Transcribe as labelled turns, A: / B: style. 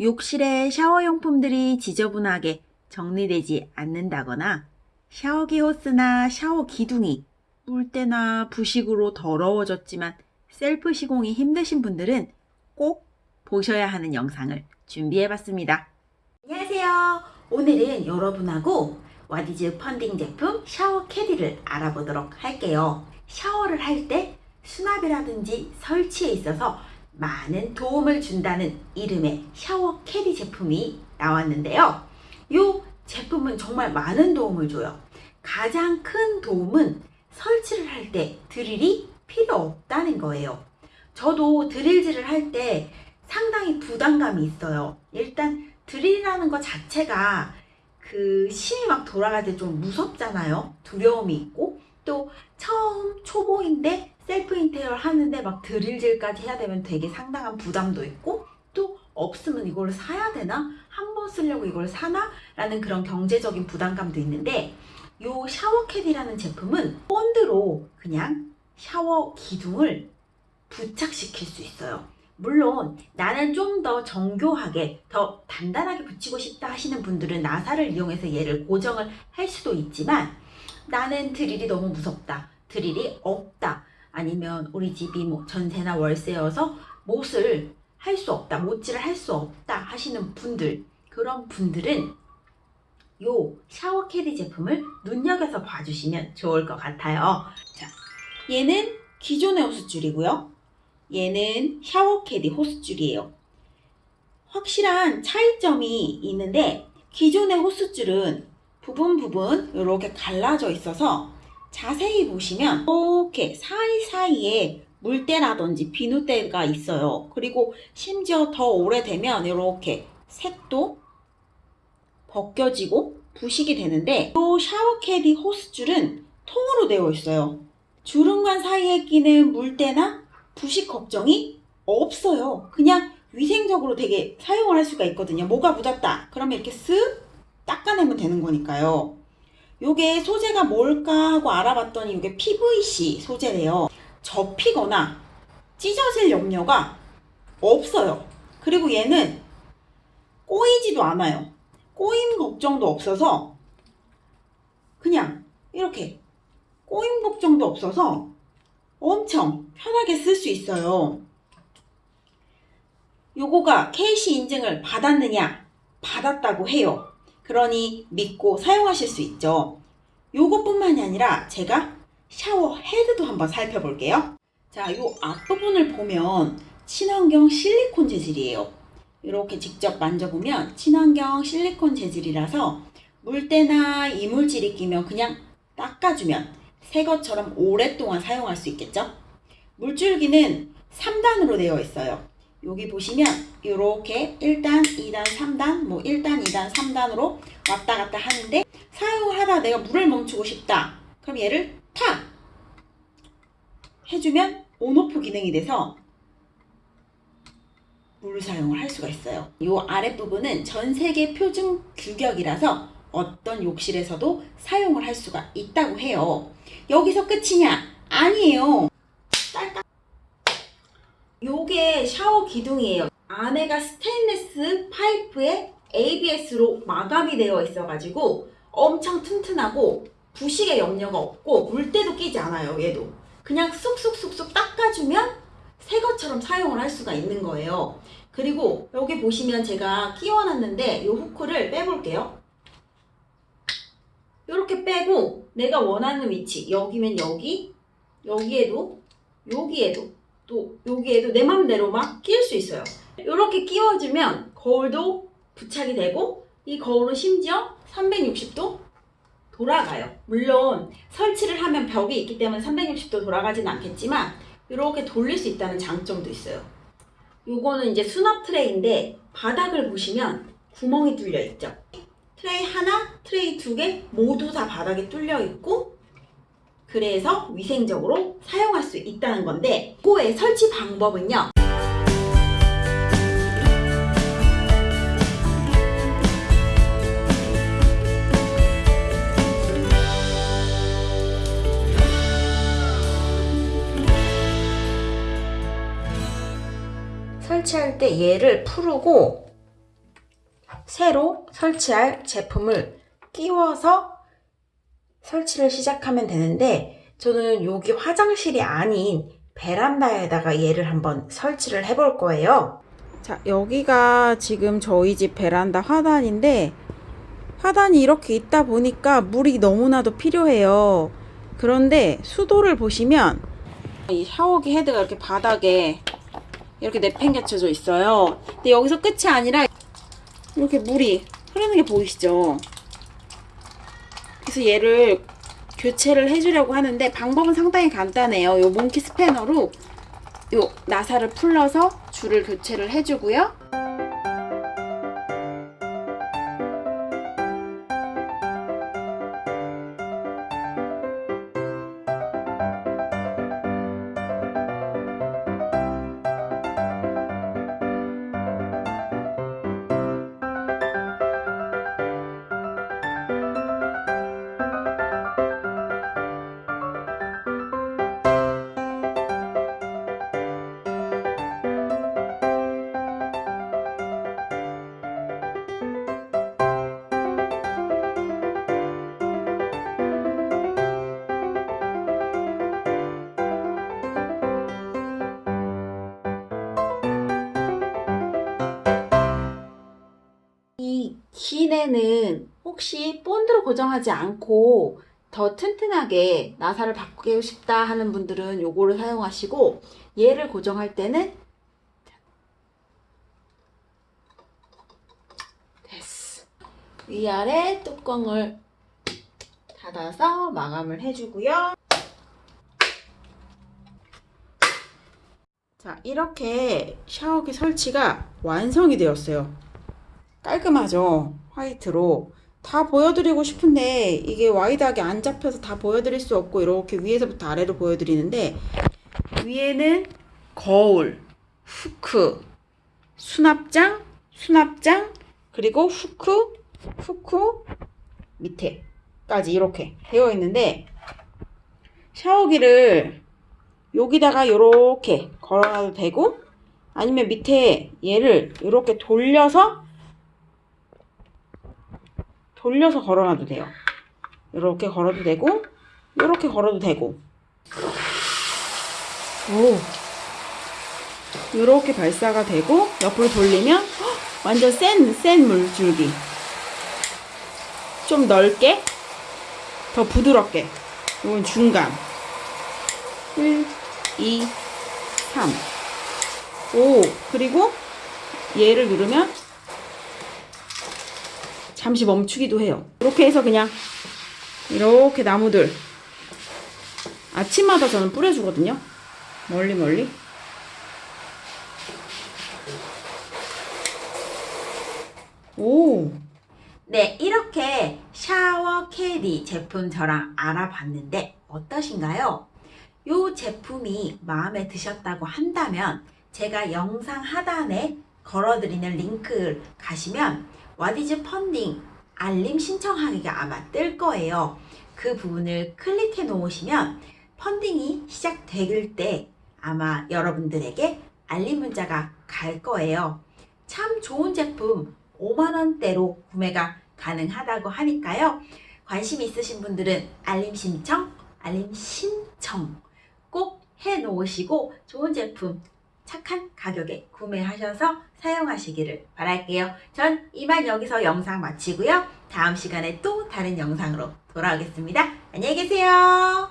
A: 욕실에 샤워용품들이 지저분하게 정리되지 않는다거나 샤워기 호스나 샤워 기둥이 물때나 부식으로 더러워졌지만 셀프 시공이 힘드신 분들은 꼭 보셔야 하는 영상을 준비해봤습니다. 안녕하세요. 오늘은 여러분하고 와디즈 펀딩 제품 샤워 캐디를 알아보도록 할게요. 샤워를 할 때 수납이라든지 설치에 있어서 많은 도움을 준다는 이름의 샤워 캐디 제품이 나왔는데요. 이 제품은 정말 많은 도움을 줘요. 가장 큰 도움은 설치를 할 때 드릴이 필요 없다는 거예요. 저도 드릴질을 할 때 상당히 부담감이 있어요. 일단 드릴이라는 것 자체가 그 심이 막 돌아갈 때 좀 무섭잖아요. 두려움이 있고 또 처음 초보인데 셀프 인테리어 하는데 막 드릴질까지 해야 되면 되게 상당한 부담도 있고 또 없으면 이걸 사야 되나? 한 번 쓰려고 이걸 사나? 라는 그런 경제적인 부담감도 있는데 이 샤워캐디라는 제품은 본드로 그냥 샤워 기둥을 부착시킬 수 있어요. 물론 나는 좀 더 정교하게 더 단단하게 붙이고 싶다 하시는 분들은 나사를 이용해서 얘를 고정을 할 수도 있지만 나는 드릴이 너무 무섭다. 드릴이 없다. 아니면 우리 집이 뭐 전세나 월세여서 못을 할 수 없다. 못질을 할 수 없다 하시는 분들 그런 분들은 요 샤워 캐디 제품을 눈여겨서 봐주시면 좋을 것 같아요. 자, 얘는 기존의 호스줄이고요. 얘는 샤워 캐디 호스줄이에요. 확실한 차이점이 있는데 기존의 호스줄은 부분 부분 이렇게 갈라져 있어서 자세히 보시면 이렇게 사이사이에 물때라든지 비누때가 있어요. 그리고 심지어 더 오래되면 이렇게 색도 벗겨지고 부식이 되는데 이 샤워캐디 호스줄은 통으로 되어 있어요. 주름관 사이에 끼는 물때나 부식 걱정이 없어요. 그냥 위생적으로 되게 사용을 할 수가 있거든요. 뭐가 묻었다. 그러면 이렇게 쓱 닦아내면 되는 거니까요. 요게 소재가 뭘까 하고 알아봤더니 이게 PVC 소재래요. 접히거나 찢어질 염려가 없어요. 그리고 얘는 꼬이지도 않아요. 꼬임 걱정도 없어서 그냥 이렇게 꼬임 걱정도 없어서 엄청 편하게 쓸 수 있어요. 요거가 KC 인증을 받았느냐? 받았다고 해요. 그러니 믿고 사용하실 수 있죠. 요것뿐만이 아니라 제가 샤워 헤드도 한번 살펴볼게요. 자, 요 앞부분을 보면 친환경 실리콘 재질이에요. 이렇게 직접 만져보면 친환경 실리콘 재질이라서 물때나 이물질이 끼면 그냥 닦아주면 새 것처럼 오랫동안 사용할 수 있겠죠? 물줄기는 3단으로 되어 있어요. 여기 보시면 이렇게 1단, 2단, 3단, 뭐 1단, 2단, 3단으로 왔다 갔다 하는데 사용을 하다 내가 물을 멈추고 싶다. 그럼 얘를 탁 해주면 온오프 기능이 돼서 물 사용을 할 수가 있어요. 이 아랫부분은 전 세계 표준 규격이라서 어떤 욕실에서도 사용을 할 수가 있다고 해요. 여기서 끝이냐? 아니에요. 요게 샤워 기둥이에요. 안에가 스테인레스 파이프에 ABS로 마감이 되어 있어가지고 엄청 튼튼하고 부식의 염려가 없고 물때도 끼지 않아요 얘도. 그냥 쑥쑥쑥쑥 닦아주면 새 것처럼 사용을 할 수가 있는 거예요. 그리고 여기 보시면 제가 끼워놨는데 이 후크를 빼볼게요. 이렇게 빼고 내가 원하는 위치 여기면 여기 여기에도 여기에도 또 여기에도 내 맘대로 막 끼울 수 있어요 이렇게 끼워주면 거울도 부착이 되고 이 거울은 심지어 360도 돌아가요. 물론 설치를 하면 벽이 있기 때문에 360도 돌아가진 않겠지만 이렇게 돌릴 수 있다는 장점도 있어요. 요거는 이제 수납 트레이인데 바닥을 보시면 구멍이 뚫려 있죠. 트레이 하나, 트레이 두 개 모두 다 바닥에 뚫려 있고 그래서 위생적으로 사용할 수 있다는 건데 이거의 설치 방법은요. 설치할 때 얘를 풀고 새로 설치할 제품을 끼워서 설치를 시작하면 되는데 저는 여기 화장실이 아닌 베란다에다가 얘를 한번 설치를 해 볼 거예요. 자, 여기가 지금 저희 집 베란다 화단인데 화단이 이렇게 있다 보니까 물이 너무나도 필요해요. 그런데 수도를 보시면 이 샤워기 헤드가 이렇게 바닥에 이렇게 내팽개쳐져 있어요. 근데 여기서 끝이 아니라 이렇게 물이 흐르는 게 보이시죠? 그래서 얘를 교체를 해주려고 하는데 방법은 상당히 간단해요. 요 몽키 스패너로 요 나사를 풀러서 줄을 교체를 해주고요. 혹시 본드로 고정하지 않고 더 튼튼하게 나사를 바꾸고 싶다 하는 분들은 요거를 사용하시고 얘를 고정할 때는 됐어. 위아래 뚜껑을 닫아서 마감을 해주고요. 자, 이렇게 샤워기 설치가 완성이 되었어요. 깔끔하죠? 화이트로. 다 보여드리고 싶은데 이게 와이드하게 안 잡혀서 다 보여드릴 수 없고 이렇게 위에서부터 아래로 보여드리는데 위에는 거울, 후크, 수납장, 수납장, 그리고 후크, 후크 밑에까지 이렇게 되어 있는데 샤워기를 여기다가 이렇게 걸어놔도 되고 아니면 밑에 얘를 이렇게 돌려서 돌려서 걸어놔도 돼요. 이렇게 걸어도 되고, 이렇게 걸어도 되고. 오. 이렇게 발사가 되고, 옆으로 돌리면, 헉, 완전 센, 센 물줄기. 좀 넓게, 더 부드럽게. 이건 중간. 1, 2, 3. 오, 그리고 얘를 누르면 잠시 멈추기도 해요. 이렇게 해서 그냥 이렇게 나무들 아침마다 저는 뿌려주거든요. 멀리 멀리. 오. 네, 이렇게 샤워 캐디 제품 저랑 알아봤는데 어떠신가요? 이 제품이 마음에 드셨다고 한다면 제가 영상 하단에 걸어드리는 링크를 가시면 와디즈 펀딩 알림 신청하기가 아마 뜰 거예요. 그 부분을 클릭해 놓으시면 펀딩이 시작될 때 아마 여러분들에게 알림 문자가 갈 거예요. 참 좋은 제품 5만원대로 구매가 가능하다고 하니까요. 관심 있으신 분들은 알림 신청, 알림 신청 꼭 해 놓으시고 좋은 제품 착한 가격에 구매하셔서 사용하시기를 바랄게요. 전 이만 여기서 영상 마치고요. 다음 시간에 또 다른 영상으로 돌아오겠습니다. 안녕히 계세요.